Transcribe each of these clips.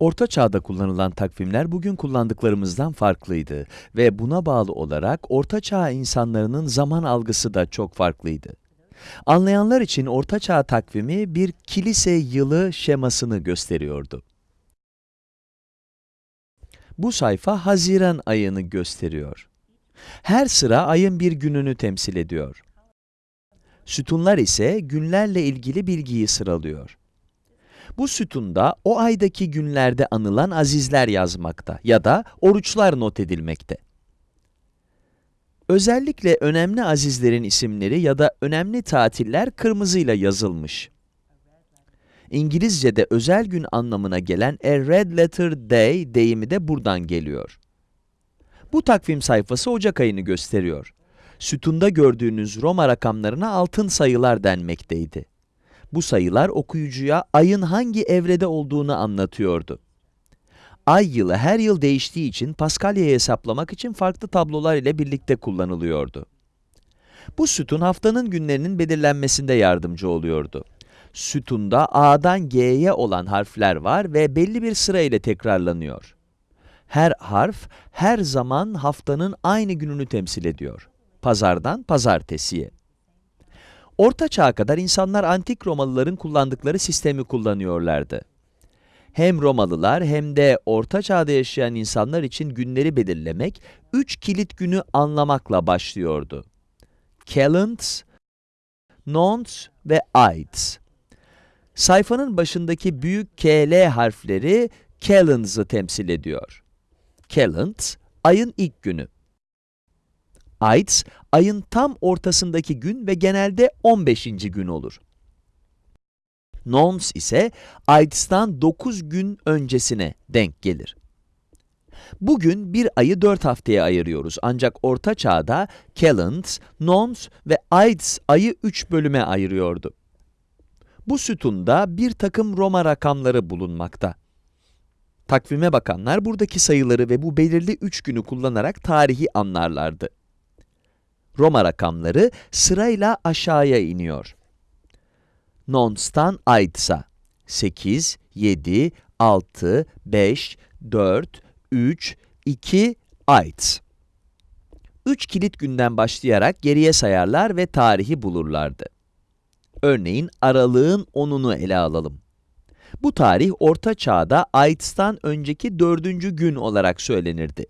Orta Çağ'da kullanılan takvimler bugün kullandıklarımızdan farklıydı ve buna bağlı olarak Orta Çağ insanlarının zaman algısı da çok farklıydı. Anlayanlar için Orta Çağ takvimi bir kilise yılı şemasını gösteriyordu. Bu sayfa Haziran ayını gösteriyor. Her sıra ayın bir gününü temsil ediyor. Sütunlar ise günlerle ilgili bilgiyi sıralıyor. Bu sütunda o aydaki günlerde anılan azizler yazmakta ya da oruçlar not edilmekte. Özellikle önemli azizlerin isimleri ya da önemli tatiller kırmızıyla yazılmış. İngilizce'de özel gün anlamına gelen a red letter day deyimi de buradan geliyor. Bu takvim sayfası Ocak ayını gösteriyor. Sütunda gördüğünüz Roma rakamlarına altın sayılar denmekteydi. Bu sayılar okuyucuya ayın hangi evrede olduğunu anlatıyordu. Ay yılı her yıl değiştiği için Paskalya'yı hesaplamak için farklı tablolar ile birlikte kullanılıyordu. Bu sütun haftanın günlerinin belirlenmesinde yardımcı oluyordu. Sütunda A'dan G'ye olan harfler var ve belli bir sıra ile tekrarlanıyor. Her harf, her zaman haftanın aynı gününü temsil ediyor. Pazardan pazartesiye. Orta Çağ'a kadar insanlar antik Romalıların kullandıkları sistemi kullanıyorlardı. Hem Romalılar hem de Orta Çağ'da yaşayan insanlar için günleri belirlemek, üç kilit günü anlamakla başlıyordu. Calends, Nons ve Ides. Sayfanın başındaki büyük KL harfleri Calends'ı temsil ediyor. Calends, ayın ilk günü. Ides, ayın tam ortasındaki gün ve genelde 15. gün olur. Nons ise Ides'tan 9 gün öncesine denk gelir. Bugün bir ayı 4 haftaya ayırıyoruz ancak Orta Çağ'da Calends, Nons ve Ides ayı 3 bölüme ayırıyordu. Bu sütunda bir takım Roma rakamları bulunmakta. Takvime bakanlar buradaki sayıları ve bu belirli 3 günü kullanarak tarihi anlarlardı. Roma rakamları sırayla aşağıya iniyor. Nons'tan Ides'a 8, 7, 6, 5, 4, 3, 2, Ides. 3 kilit günden başlayarak geriye sayarlar ve tarihi bulurlardı. Örneğin aralığın 10'unu ele alalım. Bu tarih Orta Çağ'da Ides'tan önceki dördüncü gün olarak söylenirdi.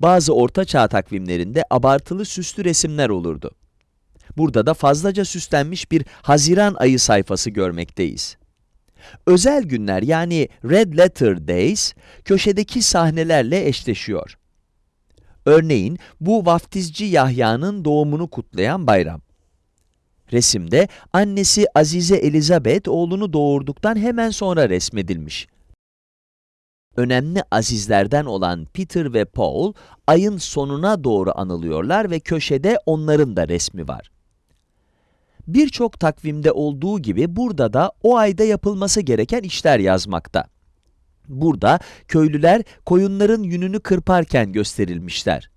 Bazı Orta Çağ takvimlerinde abartılı süslü resimler olurdu. Burada da fazlaca süslenmiş bir Haziran ayı sayfası görmekteyiz. Özel günler yani Red Letter Days, köşedeki sahnelerle eşleşiyor. Örneğin bu vaftizci Yahya'nın doğumunu kutlayan bayram. Resimde annesi Azize Elizabeth oğlunu doğurduktan hemen sonra resmedilmiş. Önemli azizlerden olan Peter ve Paul, ayın sonuna doğru anılıyorlar ve köşede onların da resmi var. Birçok takvimde olduğu gibi burada da o ayda yapılması gereken işler yazmakta. Burada köylüler koyunların yününü kırparken gösterilmişler.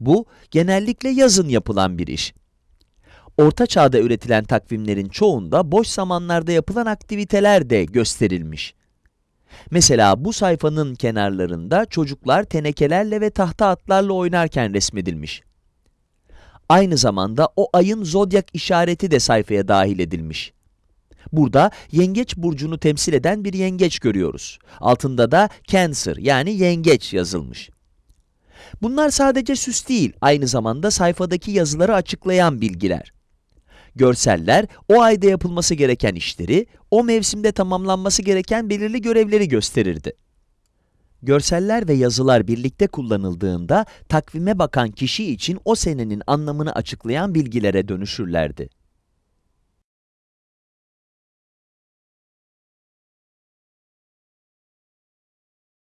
Bu genellikle yazın yapılan bir iş. Orta Çağ'da üretilen takvimlerin çoğunda boş zamanlarda yapılan aktiviteler de gösterilmiş. Mesela bu sayfanın kenarlarında çocuklar tenekelerle ve tahta atlarla oynarken resmedilmiş. Aynı zamanda o ayın zodyak işareti de sayfaya dahil edilmiş. Burada yengeç burcunu temsil eden bir yengeç görüyoruz. Altında da Cancer yani yengeç yazılmış. Bunlar sadece süs değil, aynı zamanda sayfadaki yazıları açıklayan bilgiler. Görseller, o ayda yapılması gereken işleri, o mevsimde tamamlanması gereken belirli görevleri gösterirdi. Görseller ve yazılar birlikte kullanıldığında takvime bakan kişi için o senenin anlamını açıklayan bilgilere dönüşürlerdi.